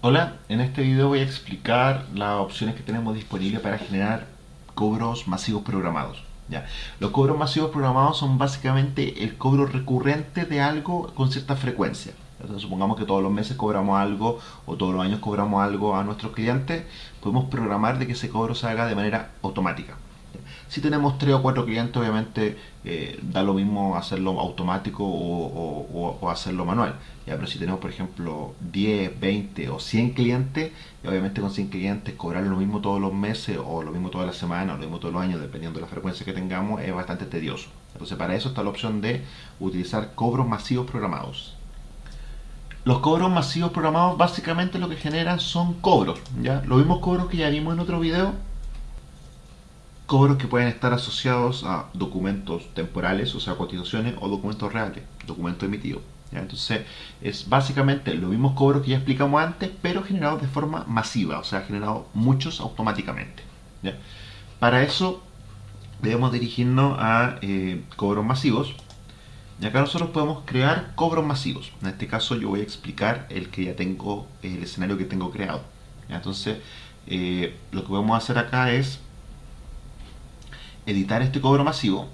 Hola, en este video voy a explicar las opciones que tenemos disponibles para generar cobros masivos programados. ¿ya? Los cobros masivos programados son básicamente el cobro recurrente de algo con cierta frecuencia. Entonces, supongamos que todos los meses cobramos algo o todos los años cobramos algo a nuestros clientes, podemos programar de que ese cobro se haga de manera automática. Si tenemos tres o cuatro clientes, obviamente eh, da lo mismo hacerlo automático o, hacerlo manual. ¿ya? Pero si tenemos, por ejemplo, 10, 20 o 100 clientes, obviamente con 100 clientes cobrar lo mismo todos los meses o lo mismo todas las semanas o lo mismo todos los años, dependiendo de la frecuencia que tengamos, es bastante tedioso. Entonces para eso está la opción de utilizar cobros masivos programados. Los cobros masivos programados básicamente lo que generan son cobros, ¿ya? Los mismos cobros que ya vimos en otro video, cobros que pueden estar asociados a documentos temporales, o sea, cotizaciones o documentos reales, documentos emitidos. Entonces, es básicamente los mismos cobros que ya explicamos antes, pero generados de forma masiva, o sea, generados muchos automáticamente. Para eso, debemos dirigirnos a eh, cobros masivos. Y acá nosotros podemos crear cobros masivos. En este caso, yo voy a explicar el que ya tengo, el escenario que tengo creado. Entonces, eh, lo que podemos hacer acá es editar este cobro masivo,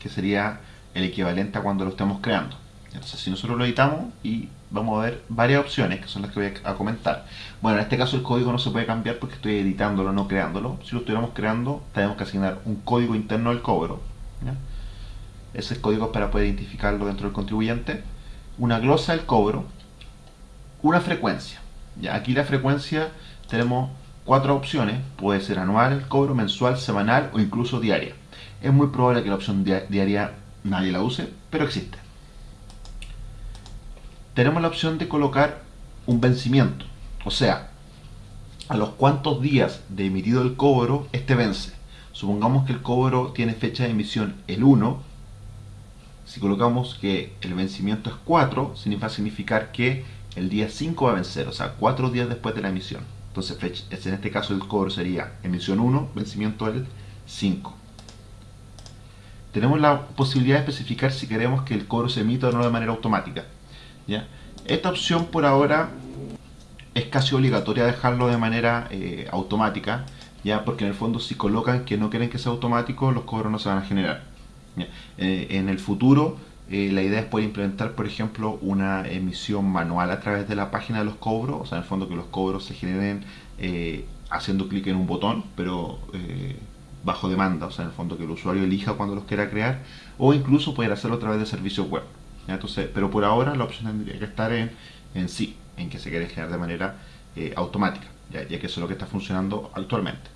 que sería el equivalente a cuando lo estemos creando. Entonces, si nosotros lo editamos y vamos a ver varias opciones, que son las que voy a comentar. Bueno, en este caso el código no se puede cambiar porque estoy editándolo, no creándolo. Si lo estuviéramos creando, tenemos que asignar un código interno del cobro. Ese código para poder identificarlo dentro del contribuyente. Una glosa del cobro. Una frecuencia. ¿ya? Aquí la frecuencia tenemos cuatro opciones, puede ser anual, cobro, mensual, semanal o incluso diaria. Es muy probable que la opción diaria nadie la use, pero existe. Tenemos la opción de colocar un vencimiento, o sea, a los cuantos días de emitido el cobro este vence. Supongamos que el cobro tiene fecha de emisión el 1, si colocamos que el vencimiento es 4, significa significar que el día 5 va a vencer, o sea, 4 días después de la emisión. Entonces, en este caso el cobro sería emisión 1, vencimiento el 5. Tenemos la posibilidad de especificar si queremos que el cobro se emita o no de manera automática. ¿ya? Esta opción por ahora es casi obligatoria dejarlo de manera eh, automática, ya porque en el fondo si colocan que no quieren que sea automático, los cobros no se van a generar. Eh, en el futuro eh, la idea es poder implementar, por ejemplo, una emisión manual a través de la página de los cobros, o sea, en el fondo que los cobros se generen eh, haciendo clic en un botón, pero eh, bajo demanda, o sea, en el fondo que el usuario elija cuando los quiera crear, o incluso poder hacerlo a través de servicios web. Entonces, pero por ahora la opción tendría que estar en, sí, en que se quiere generar de manera automática, ya, ya que eso es lo que está funcionando actualmente.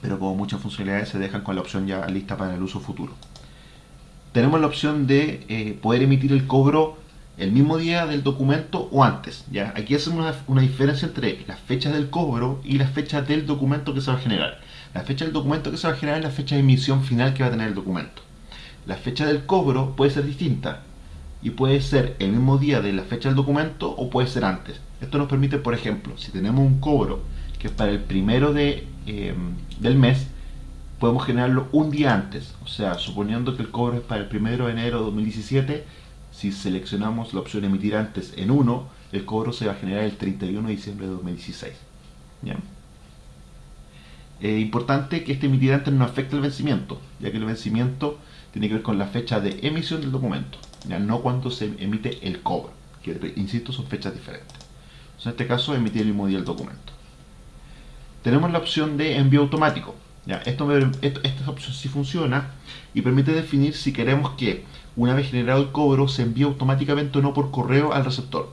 Pero como muchas funcionalidades se dejan con la opción ya lista para el uso futuro tenemos la opción de eh, poder emitir el cobro el mismo día del documento o antes. ¿ya? Aquí hacemos una, diferencia entre las fechas del cobro y las fechas del documento que se va a generar. La fecha del documento que se va a generar es la fecha de emisión final que va a tener el documento. La fecha del cobro puede ser distinta y puede ser el mismo día de la fecha del documento o puede ser antes. Esto nos permite, por ejemplo, si tenemos un cobro que es para el primero de, eh, del mes, podemos generarlo un día antes. O sea, suponiendo que el cobro es para el 1 de enero de 2017, si seleccionamos la opción emitir antes en 1, el cobro se va a generar el 31 de diciembre de 2016. ¿Bien? Es importante que este emitir antes no afecte el vencimiento, ya que el vencimiento tiene que ver con la fecha de emisión del documento, ya no cuando se emite el cobro, que insisto son fechas diferentes. en este caso emitir el mismo día el documento. Tenemos la opción de envío automático, esto, esta opción sí funciona y permite definir si queremos que una vez generado el cobro se envíe automáticamente o no por correo al receptor.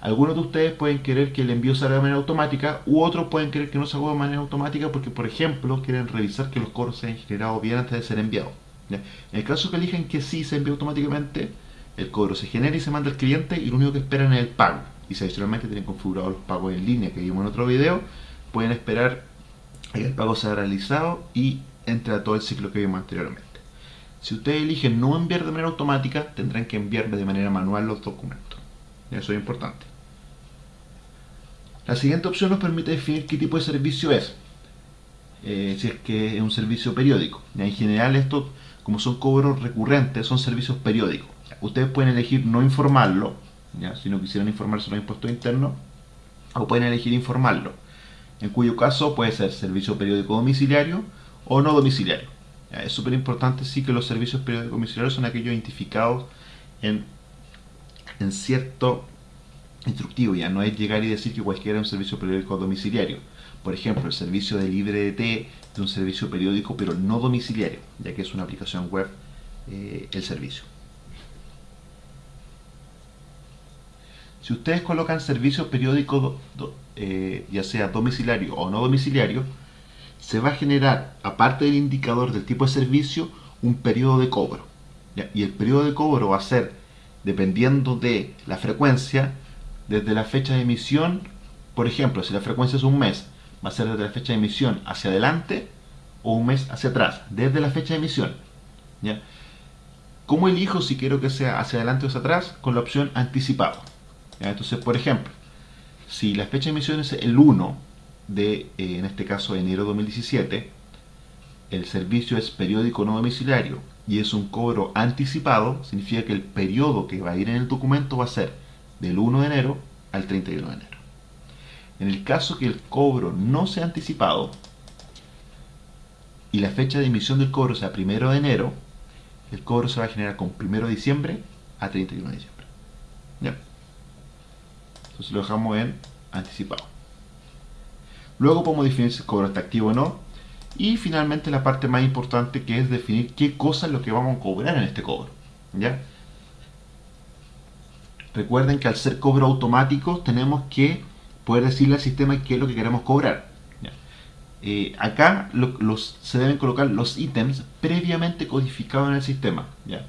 Algunos de ustedes pueden querer que el envío se haga de manera automática u otros pueden querer que no se de manera automática porque, por ejemplo, quieren revisar que los cobros se hayan generado bien antes de ser enviados. En el caso que eligen que sí se envíe automáticamente, el cobro se genera y se manda al cliente y lo único que esperan es el pago. Y si adicionalmente tienen configurados los pagos en línea que vimos en otro video, pueden esperar el pago se ha realizado y entra todo el ciclo que vimos anteriormente. Si ustedes eligen no enviar de manera automática, tendrán que enviar de manera manual los documentos. Eso es importante. La siguiente opción nos permite definir qué tipo de servicio es. Eh, si es que es un servicio periódico. En general estos, como son cobros recurrentes, son servicios periódicos. Ustedes pueden elegir no informarlo, si no quisieran informarse los impuestos internos, o pueden elegir informarlo, en cuyo caso puede ser servicio periódico domiciliario o no domiciliario. Es súper importante sí que los servicios periódicos domiciliarios son aquellos identificados en, en cierto instructivo, ya no es llegar y decir que cualquiera es un servicio periódico domiciliario. Por ejemplo, el servicio de libre de T de un servicio periódico pero no domiciliario, ya que es una aplicación web eh, el servicio. Si ustedes colocan servicio periódico eh, ya sea domiciliario o no domiciliario, se va a generar, aparte del indicador del tipo de servicio, un periodo de cobro. Y el periodo de cobro va a ser, dependiendo de la frecuencia, desde la fecha de emisión, por ejemplo, si la frecuencia es un mes, va a ser desde la fecha de emisión hacia adelante o un mes hacia atrás, desde la fecha de emisión. ¿ya? ¿Cómo elijo si quiero que sea hacia adelante o hacia atrás? Con la opción anticipado. Entonces, por ejemplo, si la fecha de emisión es el 1 de, eh, en este caso, enero 2017, el servicio es periódico no domiciliario y es un cobro anticipado, significa que el periodo que va a ir en el documento va a ser del 1 de enero al 31 de enero. En el caso que el cobro no sea anticipado y la fecha de emisión del cobro sea 1 de enero, el cobro se va a generar con 1 de diciembre a 31 de diciembre. Lo dejamos en anticipado. Luego podemos definir si el cobro está activo o no. Y finalmente la parte más importante que es definir qué cosa es lo que vamos a cobrar en este cobro. ¿Ya? Recuerden que al ser cobro automático tenemos que poder decirle al sistema qué es lo que queremos cobrar. Eh, acá se deben colocar los ítems previamente codificados en el sistema. ¿ya?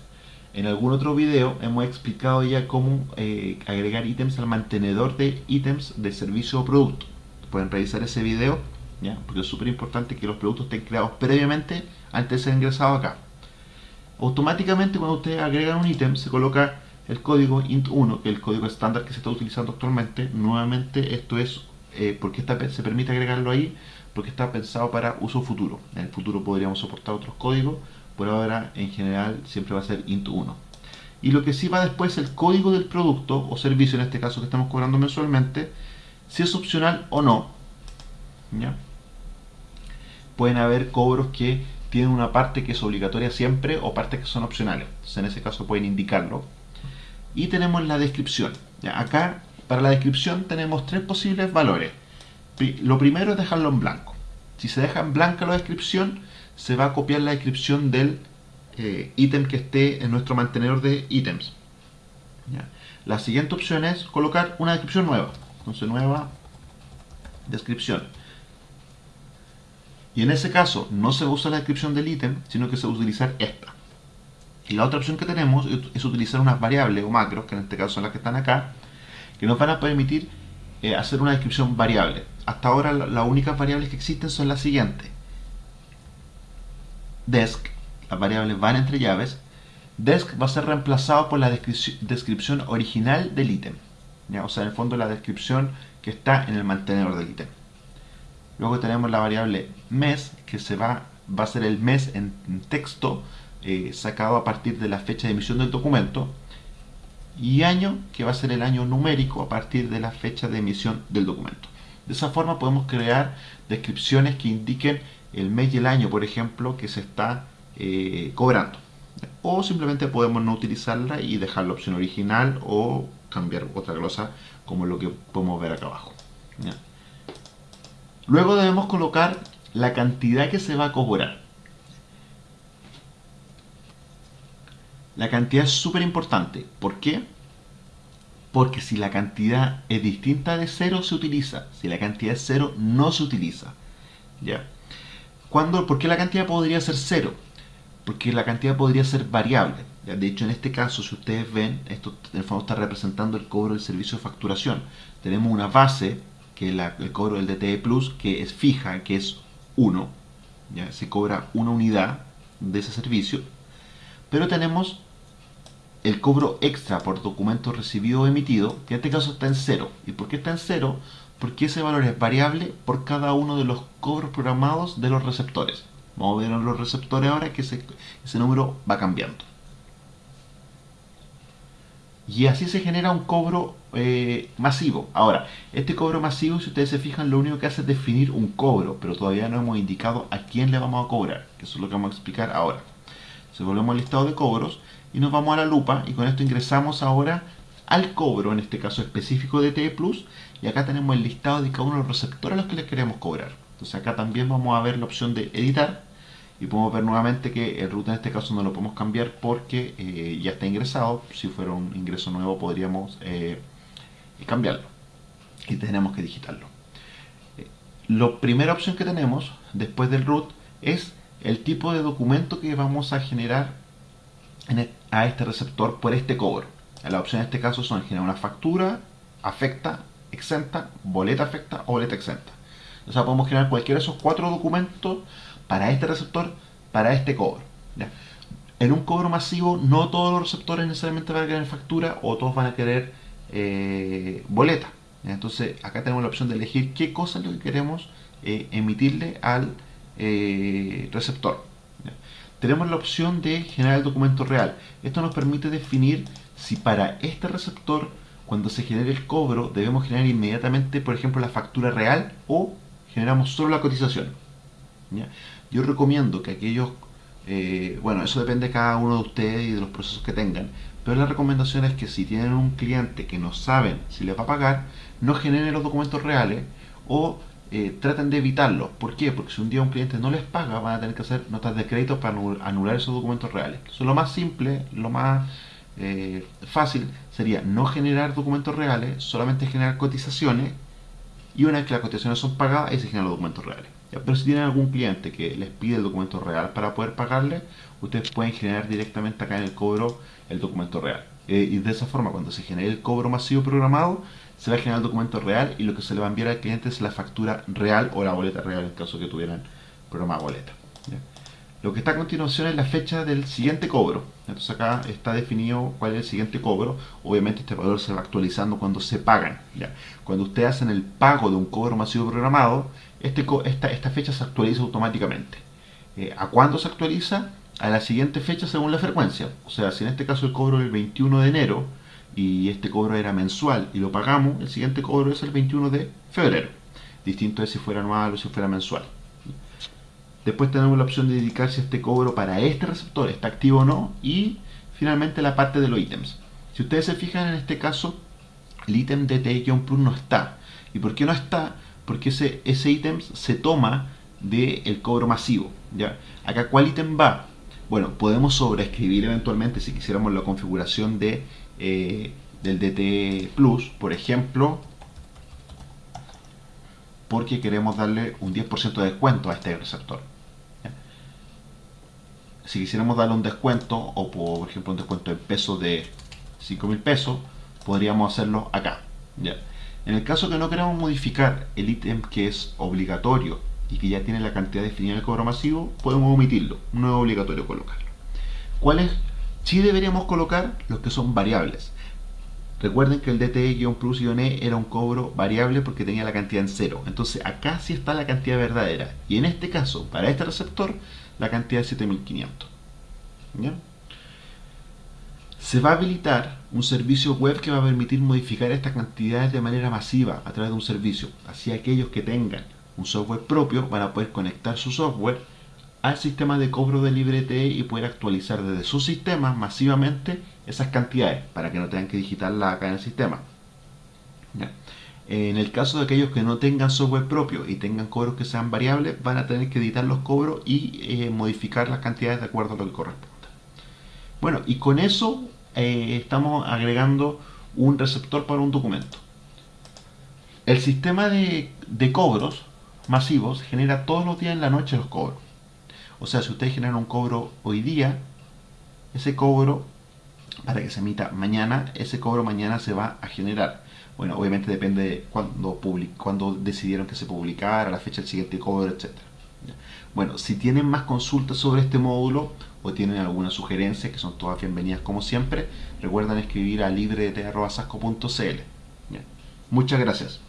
En algún otro video hemos explicado ya cómo eh, agregar ítems al mantenedor de ítems de servicio o producto. Pueden revisar ese video, ¿ya? porque es súper importante que los productos estén creados previamente antes de ser ingresados acá. Automáticamente cuando ustedes agregan un ítem se coloca el código int1, que es el código estándar que se está utilizando actualmente, nuevamente esto es eh, porque se permite agregarlo ahí, porque está pensado para uso futuro. En el futuro podríamos soportar otros códigos, por ahora en general siempre va a ser int1. Y lo que sí va después es el código del producto o servicio, en este caso que estamos cobrando mensualmente, si es opcional o no. ¿Ya? Pueden haber cobros que tienen una parte que es obligatoria siempre o partes que son opcionales. En ese caso pueden indicarlo y tenemos la descripción. Acá, para la descripción tenemos tres posibles valores. Lo primero es dejarlo en blanco. Si se deja en blanca la descripción, se va a copiar la descripción del eh, ítem que esté en nuestro mantenedor de ítems. La siguiente opción es colocar una descripción nueva. Entonces, nueva descripción. Y en ese caso, no se usa la descripción del ítem, sino que se va a utilizar esta. Y la otra opción que tenemos es utilizar unas variables o macros, que en este caso son las que están acá, que nos van a permitir eh, hacer una descripción variable. Hasta ahora las únicas variables que existen son las siguientes. Desc, las variables van entre llaves. Desc va a ser reemplazado por la descripción original del ítem. O sea, en el fondo la descripción que está en el mantenedor del ítem. Luego tenemos la variable mes, que se va, va a ser el mes en texto, eh, sacado a partir de la fecha de emisión del documento y año que va a ser el año numérico a partir de la fecha de emisión del documento. De esa forma podemos crear descripciones que indiquen el mes y el año, por ejemplo, que se está eh, cobrando. O simplemente podemos no utilizarla y dejar la opción original o cambiar otra glosa como lo que podemos ver acá abajo. Luego debemos colocar la cantidad que se va a cobrar. La cantidad es súper importante. ¿Por qué? Porque si la cantidad es distinta de cero, se utiliza. Si la cantidad es cero, no se utiliza. ¿Ya? ¿Cuándo, ¿Por qué la cantidad podría ser cero? Porque la cantidad podría ser variable. De hecho, en este caso, si ustedes ven, esto el fondo está representando el cobro del servicio de facturación. Tenemos una base, que es el cobro del DTE Plus, que es fija, que es 1. ¿ya? Se cobra una unidad de ese servicio. Pero tenemos el cobro extra por documento recibido o emitido, que en este caso está en cero. ¿Y por qué está en cero? Porque ese valor es variable por cada uno de los cobros programados de los receptores. Vamos a ver en los receptores ahora que ese, número va cambiando. Y así se genera un cobro eh, masivo. Ahora, este cobro masivo, si ustedes se fijan, lo único que hace es definir un cobro, pero todavía no hemos indicado a quién le vamos a cobrar, que eso es lo que vamos a explicar ahora. Se volvemos al listado de cobros y nos vamos a la lupa y con esto ingresamos ahora al cobro, en este caso específico de TE Plus, y acá tenemos el listado de cada uno de los receptores a los que les queremos cobrar. Entonces acá también vamos a ver la opción de editar y podemos ver nuevamente que el root en este caso no lo podemos cambiar porque eh, ya está ingresado. Si fuera un ingreso nuevo podríamos eh, cambiarlo y tenemos que digitarlo. Eh, la primera opción que tenemos después del root es el tipo de documento que vamos a generar e, a este receptor por este cobro. La opción en este caso son generar una factura, afecta, exenta, boleta afecta o boleta exenta. O sea, podemos generar cualquiera de esos cuatro documentos para este receptor, para este cobro. En un cobro masivo, no todos los receptores necesariamente van a querer factura o todos van a querer eh, boleta. Entonces, acá tenemos la opción de elegir qué cosa es lo que queremos eh, emitirle al eh, receptor. Tenemos la opción de generar el documento real. Esto nos permite definir si para este receptor, cuando se genere el cobro, debemos generar inmediatamente, por ejemplo, la factura real o generamos solo la cotización. Yo recomiendo que aquellos, eh, bueno, eso depende de cada uno de ustedes y de los procesos que tengan, pero la recomendación es que si tienen un cliente que no saben si le va a pagar, no generen los documentos reales o eh, traten de evitarlos. ¿Por qué? Porque si un día un cliente no les paga, van a tener que hacer notas de crédito para anular esos documentos reales. Eso es lo más simple, lo más eh, fácil sería no generar documentos reales, solamente generar cotizaciones y una vez que las cotizaciones son pagadas, ahí se generan los documentos reales. Pero si tienen algún cliente que les pide el documento real para poder pagarle, ustedes pueden generar directamente acá en el cobro el documento real. Eh, y de esa forma, cuando se genere el cobro masivo programado, se va a generar el documento real y lo que se le va a enviar al cliente es la factura real o la boleta real en caso que tuvieran programada boleta. Lo que está a continuación es la fecha del siguiente cobro. Entonces acá está definido cuál es el siguiente cobro. Obviamente este valor se va actualizando cuando se pagan. Cuando ustedes hacen el pago de un cobro masivo programado, este, esta, esta fecha se actualiza automáticamente. Eh, ¿A cuándo se actualiza? A la siguiente fecha según la frecuencia. O sea, si en este caso el cobro es el 21 de enero y este cobro era mensual y lo pagamos, el siguiente cobro es el 21 de febrero. Distinto es si fuera anual o si fuera mensual. Después tenemos la opción de dedicar si este cobro para este receptor está activo o no. Y finalmente la parte de los ítems. Si ustedes se fijan en este caso, el ítem de TI-Plus no está. ¿Y por qué no está? Porque ese, ese ítem se toma del cobro masivo. ¿ya? Acá, ¿cuál ítem va? Bueno, podemos sobreescribir eventualmente si quisiéramos la configuración de, eh, del DT Plus, por ejemplo, porque queremos darle un 10% de descuento a este receptor. Si quisiéramos darle un descuento, o por ejemplo un descuento en pesos de 5 mil pesos, podríamos hacerlo acá. En el caso que no queramos modificar el ítem que es obligatorio y que ya tiene la cantidad definida en el cobro masivo, podemos omitirlo, no es obligatorio colocarlo. ¿Cuáles sí deberíamos colocar? Los que son variables. Recuerden que el DTE-Plus-E era un cobro variable porque tenía la cantidad en cero. Entonces acá sí está la cantidad verdadera. Y en este caso, para este receptor, la cantidad es 7500. Se va a habilitar un servicio web que va a permitir modificar estas cantidades de manera masiva a través de un servicio. Así aquellos que tengan un software propio van a poder conectar su software al sistema de cobro de LibreTE y poder actualizar desde su sistema masivamente esas cantidades para que no tengan que digitarla acá en el sistema. En el caso de aquellos que no tengan software propio y tengan cobros que sean variables, van a tener que editar los cobros y eh, modificar las cantidades de acuerdo a lo que corresponda. Bueno, y con eso eh, estamos agregando un receptor para un documento. El sistema de, de cobros masivos genera todos los días en la noche los cobros. O sea, si ustedes generan un cobro hoy día, ese cobro, para que se emita mañana, ese cobro mañana se va a generar. Bueno, obviamente depende de cuando decidieron que se publicara, la fecha del siguiente cobro, etc. Bueno, si tienen más consultas sobre este módulo o tienen alguna sugerencia, que son todas bienvenidas como siempre, recuerden escribir a librete.sasco.cl. Muchas gracias.